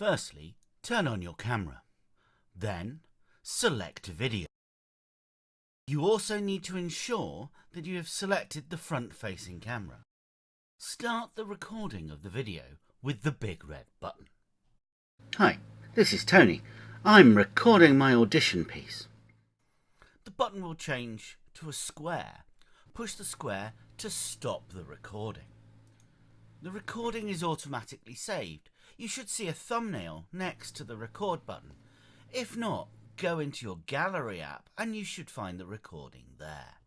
Firstly, turn on your camera. Then, select video. You also need to ensure that you have selected the front-facing camera. Start the recording of the video with the big red button. Hi, this is Tony. I'm recording my audition piece. The button will change to a square. Push the square to stop the recording. The recording is automatically saved. You should see a thumbnail next to the record button. If not, go into your gallery app and you should find the recording there.